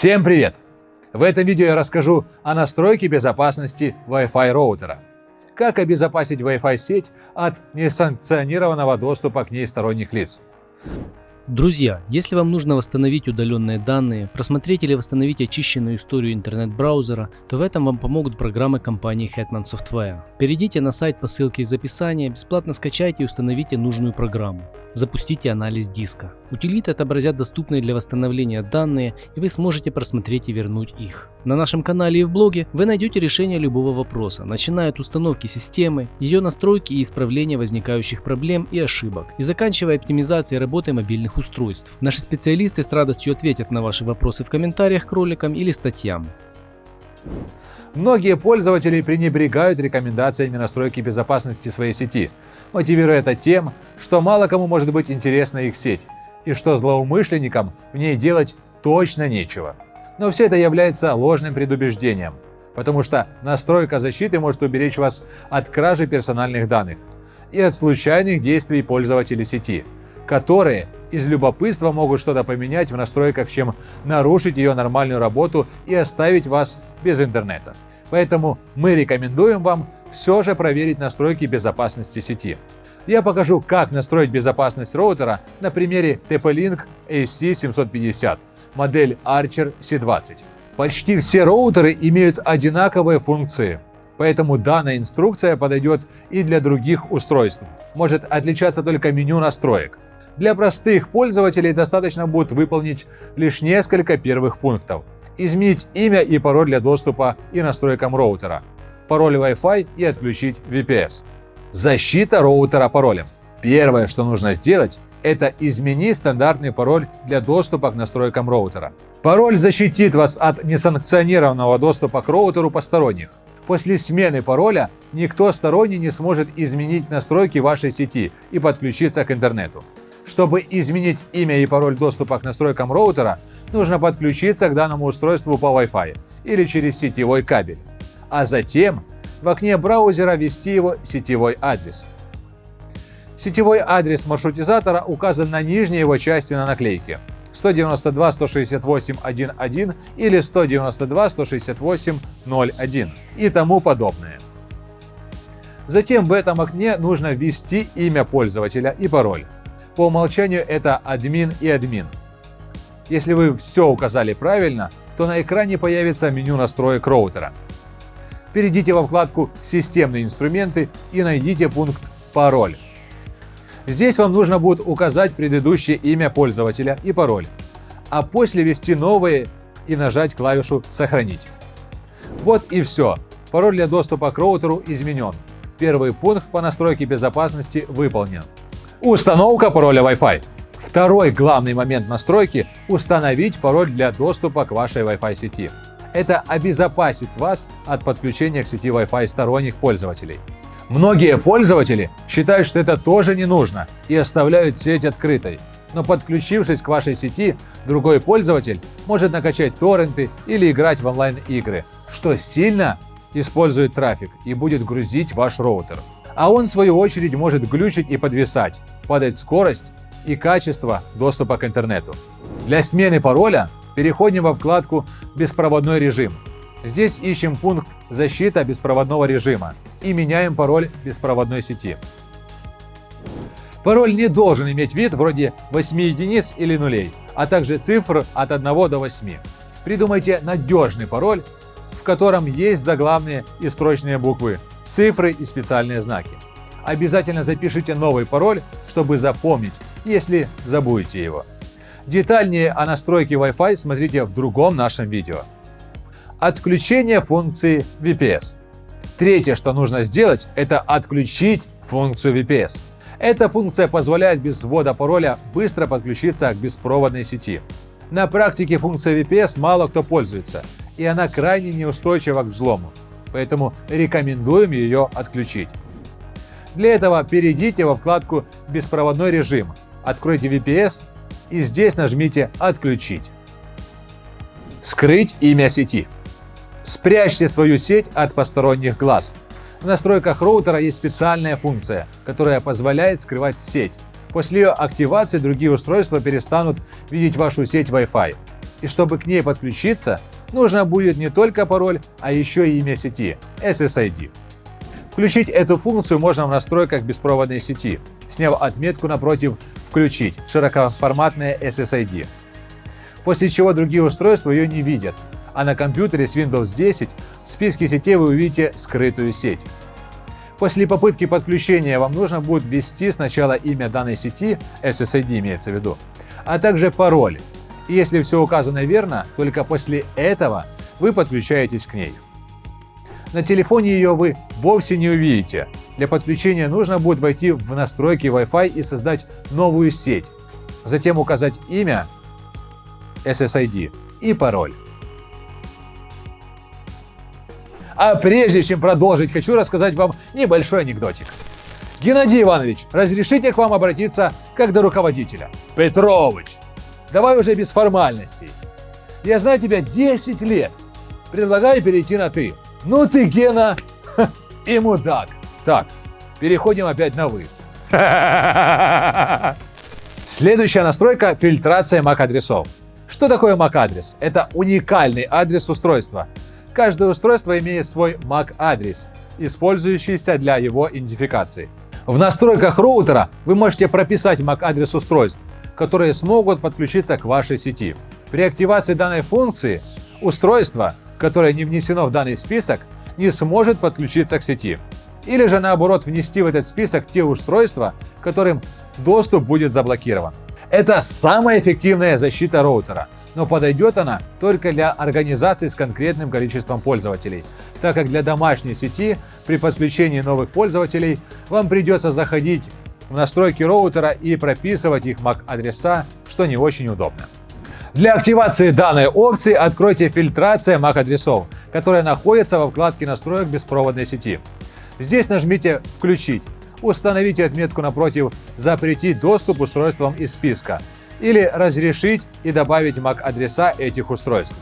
Всем привет! В этом видео я расскажу о настройке безопасности Wi-Fi роутера. Как обезопасить Wi-Fi сеть от несанкционированного доступа к ней сторонних лиц. Друзья, если вам нужно восстановить удаленные данные, просмотреть или восстановить очищенную историю интернет-браузера, то в этом вам помогут программы компании Hetman Software. Перейдите на сайт по ссылке из описания, бесплатно скачайте и установите нужную программу. Запустите анализ диска. Утилиты отобразят доступные для восстановления данные, и вы сможете просмотреть и вернуть их. На нашем канале и в блоге вы найдете решение любого вопроса, начиная от установки системы, ее настройки и исправления возникающих проблем и ошибок, и заканчивая оптимизацией работы мобильных устройств. Наши специалисты с радостью ответят на ваши вопросы в комментариях к роликам или статьям. Многие пользователи пренебрегают рекомендациями настройки безопасности своей сети, мотивируя это тем, что мало кому может быть интересна их сеть, и что злоумышленникам в ней делать точно нечего. Но все это является ложным предубеждением, потому что настройка защиты может уберечь вас от кражи персональных данных и от случайных действий пользователей сети, которые из любопытства могут что-то поменять в настройках, чем нарушить ее нормальную работу и оставить вас без интернета. Поэтому мы рекомендуем вам все же проверить настройки безопасности сети. Я покажу, как настроить безопасность роутера на примере TP-Link AC750, модель Archer C20. Почти все роутеры имеют одинаковые функции, поэтому данная инструкция подойдет и для других устройств. Может отличаться только меню настроек. Для простых пользователей достаточно будет выполнить лишь несколько первых пунктов. Изменить имя и пароль для доступа и настройкам роутера, пароль Wi-Fi и отключить VPS. Защита роутера паролем. Первое, что нужно сделать, это изменить стандартный пароль для доступа к настройкам роутера. Пароль защитит вас от несанкционированного доступа к роутеру посторонних. После смены пароля никто сторонний не сможет изменить настройки вашей сети и подключиться к интернету. Чтобы изменить имя и пароль доступа к настройкам роутера, нужно подключиться к данному устройству по Wi-Fi или через сетевой кабель, а затем в окне браузера ввести его сетевой адрес. Сетевой адрес маршрутизатора указан на нижней его части на наклейке 192.168.1.1 или 192.168.0.1 и тому подобное. Затем в этом окне нужно ввести имя пользователя и пароль. По умолчанию это админ и админ. Если вы все указали правильно, то на экране появится меню настроек роутера. Перейдите во вкладку «Системные инструменты» и найдите пункт «Пароль». Здесь вам нужно будет указать предыдущее имя пользователя и пароль, а после ввести новые и нажать клавишу «Сохранить». Вот и все. Пароль для доступа к роутеру изменен. Первый пункт по настройке безопасности выполнен. Установка пароля Wi-Fi. Второй главный момент настройки – установить пароль для доступа к вашей Wi-Fi сети. Это обезопасит вас от подключения к сети Wi-Fi сторонних пользователей. Многие пользователи считают, что это тоже не нужно и оставляют сеть открытой. Но подключившись к вашей сети, другой пользователь может накачать торренты или играть в онлайн-игры, что сильно использует трафик и будет грузить ваш роутер а он в свою очередь может глючить и подвисать, падать скорость и качество доступа к интернету. Для смены пароля переходим во вкладку «Беспроводной режим». Здесь ищем пункт «Защита беспроводного режима» и меняем пароль беспроводной сети. Пароль не должен иметь вид вроде 8 единиц или нулей, а также цифр от 1 до 8. Придумайте надежный пароль, в котором есть заглавные и строчные буквы, цифры и специальные знаки. Обязательно запишите новый пароль, чтобы запомнить, если забудете его. Детальнее о настройке Wi-Fi смотрите в другом нашем видео. Отключение функции VPS. Третье, что нужно сделать, это отключить функцию VPS. Эта функция позволяет без ввода пароля быстро подключиться к беспроводной сети. На практике функция VPS мало кто пользуется, и она крайне неустойчива к взлому поэтому рекомендуем ее отключить. Для этого перейдите во вкладку «Беспроводной режим», откройте VPS и здесь нажмите «Отключить». Скрыть имя сети. Спрячьте свою сеть от посторонних глаз. В настройках роутера есть специальная функция, которая позволяет скрывать сеть. После ее активации другие устройства перестанут видеть вашу сеть Wi-Fi. И чтобы к ней подключиться, нужно будет не только пароль, а еще и имя сети – SSID. Включить эту функцию можно в настройках беспроводной сети, сняв отметку напротив «Включить» широкоформатное SSID. После чего другие устройства ее не видят, а на компьютере с Windows 10 в списке сетей вы увидите скрытую сеть. После попытки подключения вам нужно будет ввести сначала имя данной сети, SSID имеется в виду, а также пароль. Если все указано верно, только после этого вы подключаетесь к ней. На телефоне ее вы вовсе не увидите. Для подключения нужно будет войти в настройки Wi-Fi и создать новую сеть. Затем указать имя, SSID и пароль. А прежде чем продолжить, хочу рассказать вам небольшой анекдотик. Геннадий Иванович, разрешите к вам обратиться как до руководителя? Петрович, давай уже без формальностей. Я знаю тебя 10 лет. Предлагаю перейти на «ты». Ну ты, Гена, и мудак. Так, переходим опять на «вы». Следующая настройка – фильтрация MAC-адресов. Что такое MAC-адрес? Это уникальный адрес устройства. Каждое устройство имеет свой MAC-адрес, использующийся для его идентификации. В настройках роутера вы можете прописать MAC-адрес устройств, которые смогут подключиться к вашей сети. При активации данной функции устройство, которое не внесено в данный список, не сможет подключиться к сети. Или же наоборот внести в этот список те устройства, которым доступ будет заблокирован. Это самая эффективная защита роутера, но подойдет она только для организаций с конкретным количеством пользователей, так как для домашней сети при подключении новых пользователей вам придется заходить в настройки роутера и прописывать их MAC-адреса, что не очень удобно. Для активации данной опции откройте фильтрация MAC-адресов, которая находится во вкладке настроек беспроводной сети. Здесь нажмите «Включить», установите отметку напротив «Запретить доступ устройствам из списка» или «Разрешить и добавить MAC-адреса этих устройств».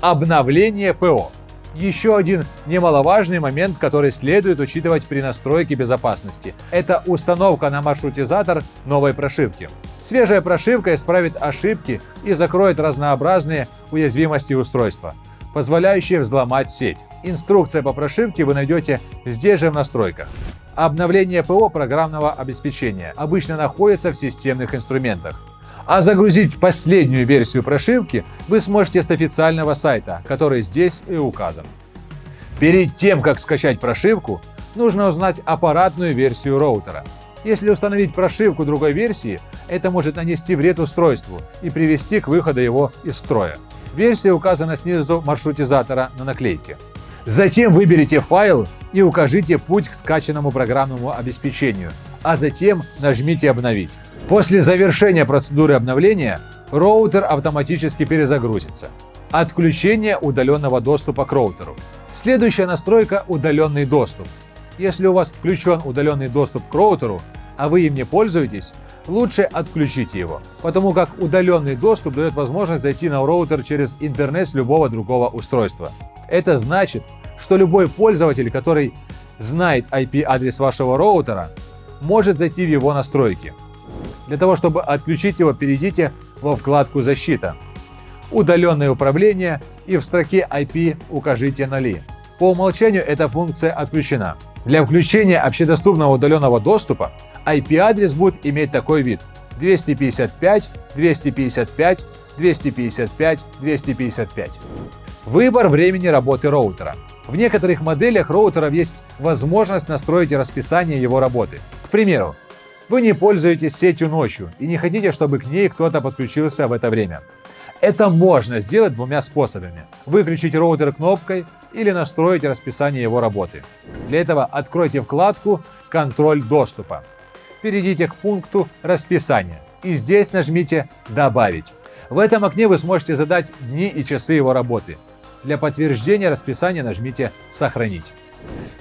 Обновление ПО. Еще один немаловажный момент, который следует учитывать при настройке безопасности – это установка на маршрутизатор новой прошивки. Свежая прошивка исправит ошибки и закроет разнообразные уязвимости устройства, позволяющие взломать сеть. Инструкция по прошивке вы найдете здесь же в настройках. Обновление ПО программного обеспечения обычно находится в системных инструментах. А загрузить последнюю версию прошивки вы сможете с официального сайта, который здесь и указан. Перед тем, как скачать прошивку, нужно узнать аппаратную версию роутера. Если установить прошивку другой версии, это может нанести вред устройству и привести к выходу его из строя. Версия указана снизу маршрутизатора на наклейке. Затем выберите файл и укажите путь к скачанному программному обеспечению, а затем нажмите «Обновить». После завершения процедуры обновления роутер автоматически перезагрузится. Отключение удаленного доступа к роутеру. Следующая настройка – удаленный доступ. Если у вас включен удаленный доступ к роутеру, а вы им не пользуетесь, лучше отключите его, потому как удаленный доступ дает возможность зайти на роутер через интернет с любого другого устройства. Это значит, что любой пользователь, который знает IP-адрес вашего роутера, может зайти в его настройки. Для того, чтобы отключить его, перейдите во вкладку «Защита», «Удаленное управление» и в строке IP укажите «Ноли». По умолчанию эта функция отключена. Для включения общедоступного удаленного доступа IP-адрес будет иметь такой вид 255, 255, 255, 255. Выбор времени работы роутера. В некоторых моделях роутеров есть возможность настроить расписание его работы. К примеру, вы не пользуетесь сетью ночью и не хотите, чтобы к ней кто-то подключился в это время. Это можно сделать двумя способами. Выключить роутер кнопкой или настроить расписание его работы. Для этого откройте вкладку «Контроль доступа». Перейдите к пункту «Расписание» и здесь нажмите «Добавить». В этом окне вы сможете задать дни и часы его работы. Для подтверждения расписания нажмите «Сохранить».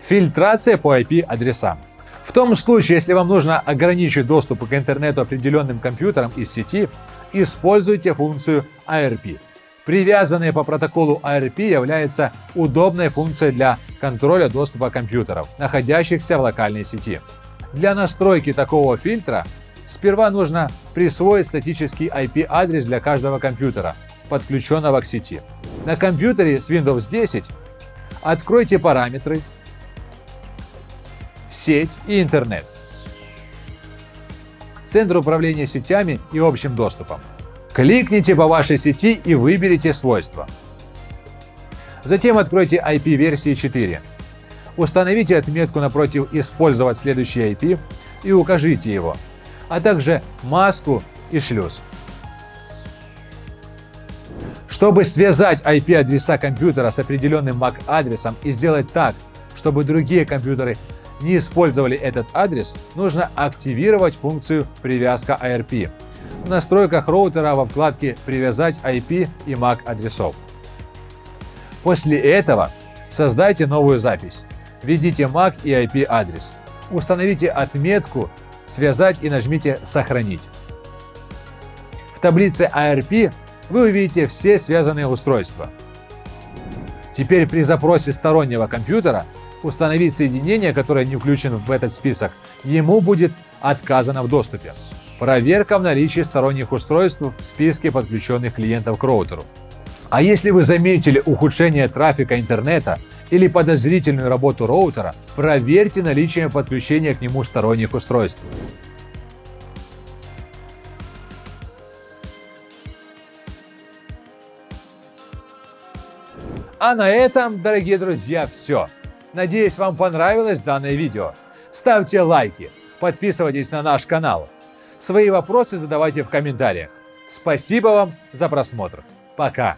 Фильтрация по IP-адресам. В том случае, если вам нужно ограничить доступ к интернету определенным компьютерам из сети, используйте функцию ARP. Привязанная по протоколу ARP является удобной функцией для контроля доступа компьютеров, находящихся в локальной сети. Для настройки такого фильтра сперва нужно присвоить статический IP-адрес для каждого компьютера, подключенного к сети. На компьютере с Windows 10 откройте параметры, сеть и интернет. Центр управления сетями и общим доступом. Кликните по вашей сети и выберите свойства. Затем откройте IP версии 4. Установите отметку напротив «Использовать следующий IP» и укажите его, а также маску и шлюз. Чтобы связать IP-адреса компьютера с определенным MAC-адресом и сделать так, чтобы другие компьютеры не использовали этот адрес, нужно активировать функцию «Привязка ARP» в настройках роутера во вкладке «Привязать IP и MAC адресов». После этого создайте новую запись. Введите MAC и IP адрес. Установите отметку «Связать» и нажмите «Сохранить». В таблице ARP вы увидите все связанные устройства. Теперь при запросе стороннего компьютера установить соединение, которое не включено в этот список, ему будет отказано в доступе. Проверка в наличии сторонних устройств в списке подключенных клиентов к роутеру. А если вы заметили ухудшение трафика интернета или подозрительную работу роутера, проверьте наличие подключения к нему сторонних устройств. А на этом, дорогие друзья, все. Надеюсь, вам понравилось данное видео. Ставьте лайки, подписывайтесь на наш канал. Свои вопросы задавайте в комментариях. Спасибо вам за просмотр. Пока.